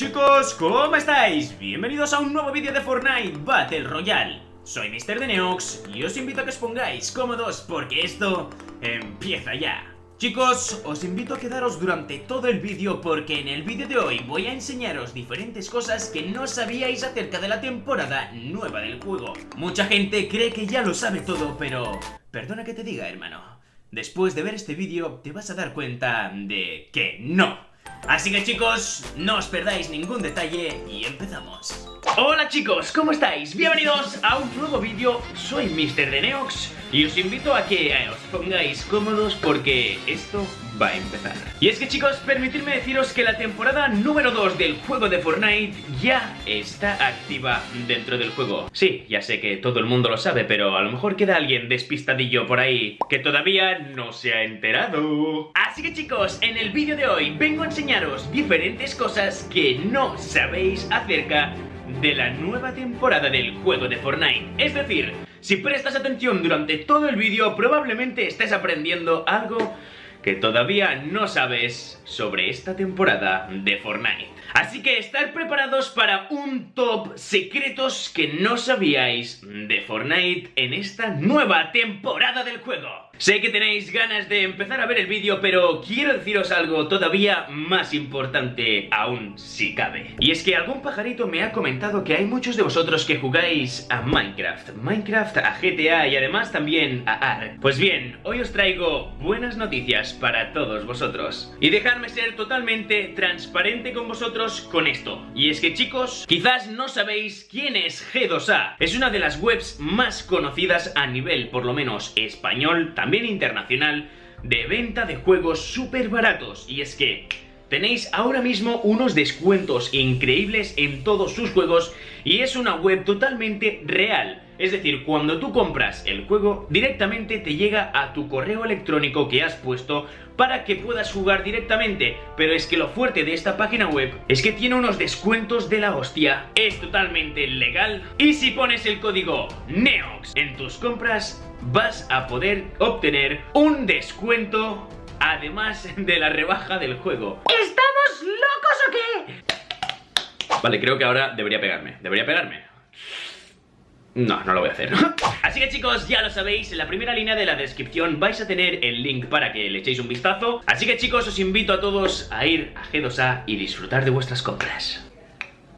Chicos, ¿cómo estáis? Bienvenidos a un nuevo vídeo de Fortnite Battle Royale. Soy Mr. Deneox y os invito a que os pongáis cómodos porque esto empieza ya. Chicos, os invito a quedaros durante todo el vídeo porque en el vídeo de hoy voy a enseñaros diferentes cosas que no sabíais acerca de la temporada nueva del juego. Mucha gente cree que ya lo sabe todo, pero... Perdona que te diga, hermano. Después de ver este vídeo te vas a dar cuenta de que no. Así que chicos, no os perdáis ningún detalle y empezamos. Hola chicos, ¿cómo estáis? Bienvenidos a un nuevo vídeo, soy Mr. Deneox y os invito a que os pongáis cómodos porque esto va a empezar. Y es que chicos, permitidme deciros que la temporada número 2 del juego de Fortnite ya está activa dentro del juego. Sí, ya sé que todo el mundo lo sabe, pero a lo mejor queda alguien despistadillo por ahí que todavía no se ha enterado. Así que chicos, en el vídeo de hoy vengo a diferentes cosas que no sabéis acerca de la nueva temporada del juego de Fortnite. Es decir, si prestas atención durante todo el vídeo, probablemente estés aprendiendo algo que todavía no sabes sobre esta temporada de Fortnite. Así que estar preparados para un top secretos que no sabíais de Fortnite en esta nueva temporada del juego. Sé que tenéis ganas de empezar a ver el vídeo, pero quiero deciros algo todavía más importante aún si cabe. Y es que algún pajarito me ha comentado que hay muchos de vosotros que jugáis a Minecraft, Minecraft, a GTA y además también a ARK. Pues bien, hoy os traigo buenas noticias para todos vosotros. Y dejadme ser totalmente transparente con vosotros con esto. Y es que chicos, quizás no sabéis quién es G2A. Es una de las webs más conocidas a nivel, por lo menos español, también también internacional de venta de juegos súper baratos. Y es que tenéis ahora mismo unos descuentos increíbles en todos sus juegos y es una web totalmente real. Es decir, cuando tú compras el juego, directamente te llega a tu correo electrónico que has puesto para que puedas jugar directamente. Pero es que lo fuerte de esta página web es que tiene unos descuentos de la hostia. Es totalmente legal. Y si pones el código NEOX en tus compras, vas a poder obtener un descuento además de la rebaja del juego. ¿Estamos locos o qué? Vale, creo que ahora debería pegarme. ¿Debería pegarme? No, no lo voy a hacer Así que chicos, ya lo sabéis, en la primera línea de la descripción vais a tener el link para que le echéis un vistazo Así que chicos, os invito a todos a ir a G2A y disfrutar de vuestras compras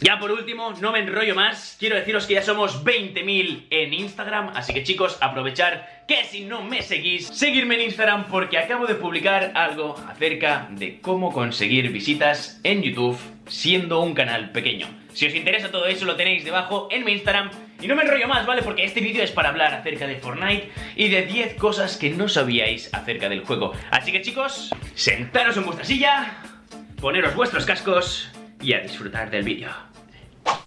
ya por último, no me enrollo más, quiero deciros que ya somos 20.000 en Instagram, así que chicos, aprovechar que si no me seguís, seguirme en Instagram porque acabo de publicar algo acerca de cómo conseguir visitas en YouTube siendo un canal pequeño. Si os interesa todo eso lo tenéis debajo en mi Instagram y no me enrollo más, ¿vale? Porque este vídeo es para hablar acerca de Fortnite y de 10 cosas que no sabíais acerca del juego. Así que chicos, sentaros en vuestra silla, poneros vuestros cascos y a disfrutar del vídeo.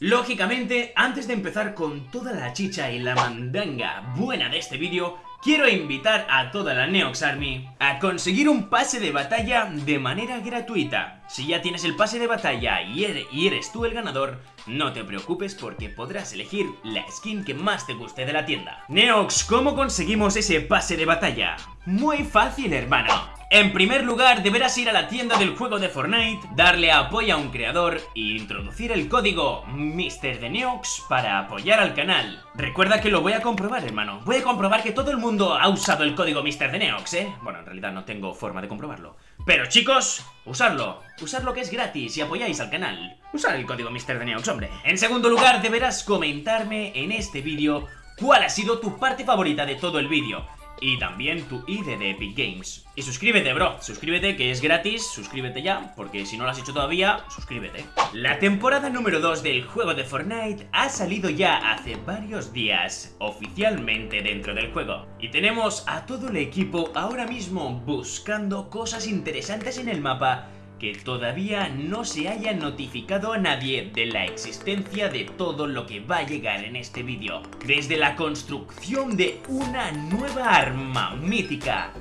Lógicamente, antes de empezar con toda la chicha y la mandanga buena de este vídeo, quiero invitar a toda la Neox Army a conseguir un pase de batalla de manera gratuita. Si ya tienes el pase de batalla y eres, y eres tú el ganador, no te preocupes porque podrás elegir la skin que más te guste de la tienda. Neox, ¿cómo conseguimos ese pase de batalla? Muy fácil, hermano. En primer lugar, deberás ir a la tienda del juego de Fortnite, darle apoyo a un creador e introducir el código MrDeneox para apoyar al canal. Recuerda que lo voy a comprobar, hermano. Voy a comprobar que todo el mundo ha usado el código MrDeneox, ¿eh? Bueno, en realidad no tengo forma de comprobarlo. Pero chicos, usarlo. Usarlo que es gratis y apoyáis al canal. Usar el código MrDeneox, hombre. En segundo lugar, deberás comentarme en este vídeo cuál ha sido tu parte favorita de todo el vídeo y también tu ID de Epic Games. Y suscríbete, bro. Suscríbete, que es gratis. Suscríbete ya, porque si no lo has hecho todavía, suscríbete. La temporada número 2 del juego de Fortnite ha salido ya hace varios días, oficialmente dentro del juego. Y tenemos a todo el equipo ahora mismo buscando cosas interesantes en el mapa que todavía no se haya notificado a nadie de la existencia de todo lo que va a llegar en este vídeo. Desde la construcción de una nueva arma mítica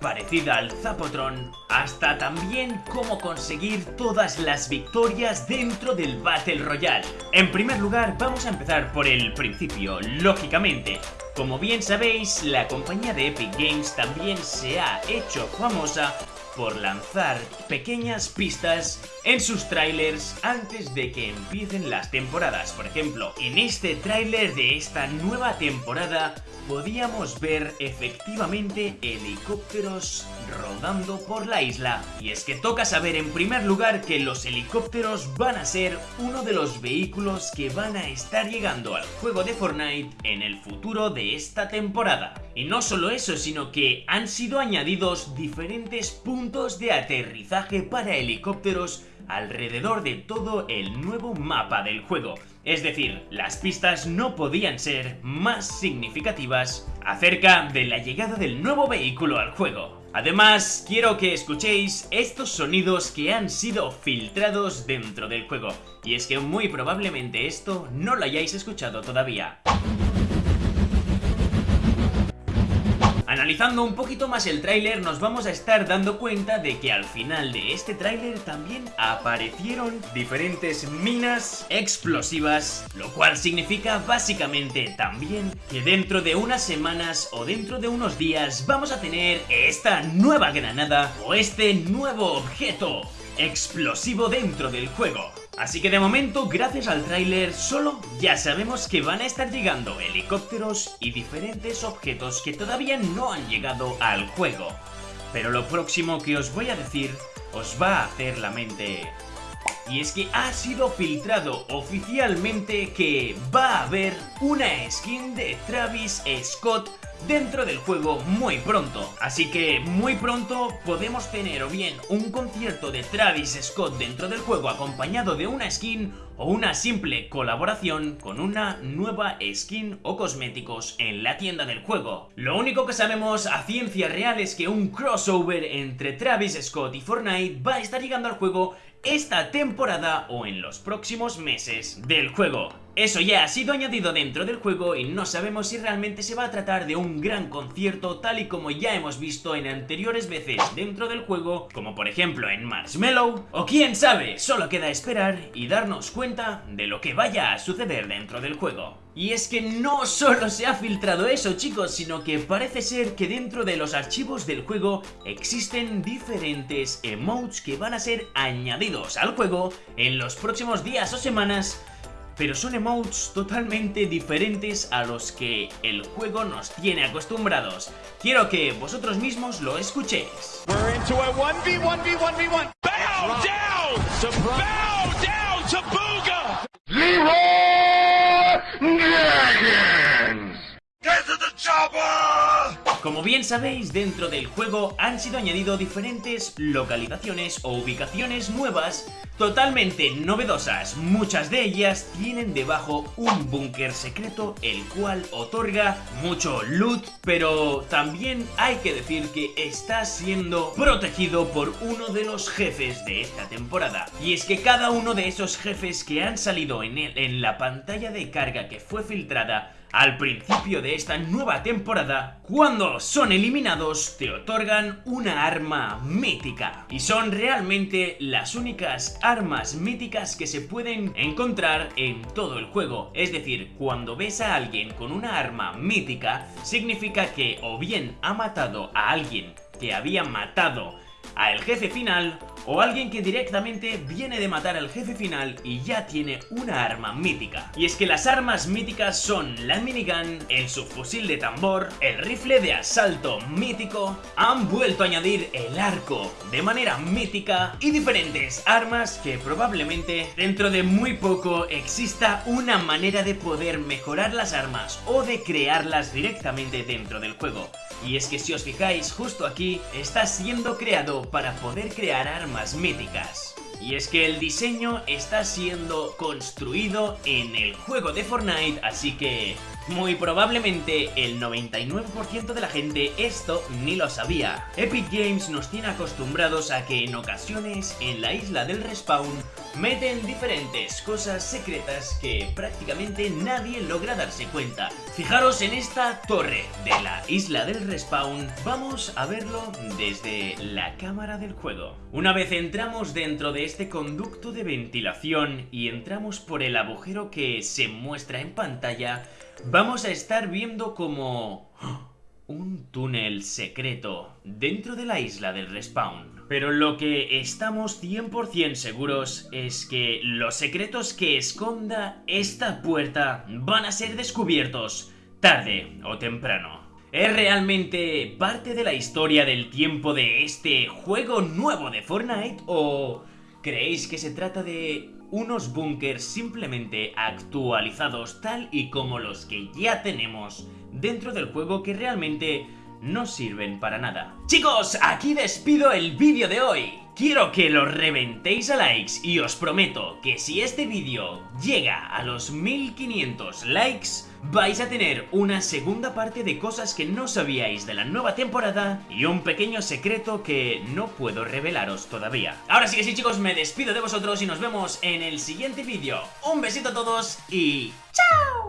parecida al Zapotron, hasta también cómo conseguir todas las victorias dentro del Battle Royale. En primer lugar, vamos a empezar por el principio, lógicamente. Como bien sabéis, la compañía de Epic Games también se ha hecho famosa por lanzar pequeñas pistas en sus trailers antes de que empiecen las temporadas. Por ejemplo, en este tráiler de esta nueva temporada podíamos ver efectivamente helicópteros rodando por la isla. Y es que toca saber en primer lugar que los helicópteros van a ser uno de los vehículos que van a estar llegando al juego de Fortnite en el futuro de esta temporada. Y no solo eso, sino que han sido añadidos diferentes puntos de aterrizaje para helicópteros alrededor de todo el nuevo mapa del juego. Es decir, las pistas no podían ser más significativas acerca de la llegada del nuevo vehículo al juego. Además, quiero que escuchéis estos sonidos que han sido filtrados dentro del juego. Y es que muy probablemente esto no lo hayáis escuchado todavía. Analizando un poquito más el tráiler nos vamos a estar dando cuenta de que al final de este tráiler también aparecieron diferentes minas explosivas, lo cual significa básicamente también que dentro de unas semanas o dentro de unos días vamos a tener esta nueva granada o este nuevo objeto explosivo dentro del juego. Así que de momento, gracias al tráiler, solo ya sabemos que van a estar llegando helicópteros y diferentes objetos que todavía no han llegado al juego. Pero lo próximo que os voy a decir os va a hacer la mente... Y es que ha sido filtrado oficialmente que va a haber una skin de Travis Scott dentro del juego muy pronto. Así que muy pronto podemos tener o bien un concierto de Travis Scott dentro del juego acompañado de una skin o una simple colaboración con una nueva skin o cosméticos en la tienda del juego. Lo único que sabemos a ciencia real es que un crossover entre Travis Scott y Fortnite va a estar llegando al juego esta temporada o en los próximos meses del juego. Eso ya ha sido añadido dentro del juego y no sabemos si realmente se va a tratar de un gran concierto tal y como ya hemos visto en anteriores veces dentro del juego, como por ejemplo en Marshmallow, o quién sabe, solo queda esperar y darnos cuenta de lo que vaya a suceder dentro del juego. Y es que no solo se ha filtrado eso chicos, sino que parece ser que dentro de los archivos del juego existen diferentes emotes que van a ser añadidos al juego en los próximos días o semanas pero son emotes totalmente diferentes a los que el juego nos tiene acostumbrados. Quiero que vosotros mismos lo escuchéis. Como bien sabéis, dentro del juego han sido añadidos diferentes localizaciones o ubicaciones nuevas totalmente novedosas. Muchas de ellas tienen debajo un búnker secreto el cual otorga mucho loot, pero también hay que decir que está siendo protegido por uno de los jefes de esta temporada. Y es que cada uno de esos jefes que han salido en, en la pantalla de carga que fue filtrada al principio de esta nueva temporada, cuando son eliminados te otorgan una arma mítica. Y son realmente las únicas armas míticas que se pueden encontrar en todo el juego. Es decir, cuando ves a alguien con una arma mítica, significa que o bien ha matado a alguien que había matado al jefe final o alguien que directamente viene de matar al jefe final y ya tiene una arma mítica. Y es que las armas míticas son la minigun, el subfusil de tambor, el rifle de asalto mítico, han vuelto a añadir el arco de manera mítica y diferentes armas que probablemente dentro de muy poco exista una manera de poder mejorar las armas o de crearlas directamente dentro del juego. Y es que si os fijáis, justo aquí está siendo creado para poder crear armas míticas. Y es que el diseño está siendo construido en el juego de Fortnite, así que muy probablemente el 99% de la gente esto ni lo sabía. Epic Games nos tiene acostumbrados a que en ocasiones en la isla del respawn meten diferentes cosas secretas que prácticamente nadie logra darse cuenta. Fijaros en esta torre de la isla del respawn, vamos a verlo desde la cámara del juego. Una vez entramos dentro de este conducto de ventilación y entramos por el agujero que se muestra en pantalla, vamos a estar viendo como un túnel secreto dentro de la isla del respawn. Pero lo que estamos 100% seguros es que los secretos que esconda esta puerta van a ser descubiertos tarde o temprano. ¿Es realmente parte de la historia del tiempo de este juego nuevo de Fortnite o creéis que se trata de unos bunkers simplemente actualizados tal y como los que ya tenemos dentro del juego que realmente no sirven para nada. Chicos, aquí despido el vídeo de hoy. Quiero que lo reventéis a likes y os prometo que si este vídeo llega a los 1500 likes, vais a tener una segunda parte de cosas que no sabíais de la nueva temporada y un pequeño secreto que no puedo revelaros todavía. Ahora sí que sí chicos, me despido de vosotros y nos vemos en el siguiente vídeo. Un besito a todos y ¡chao!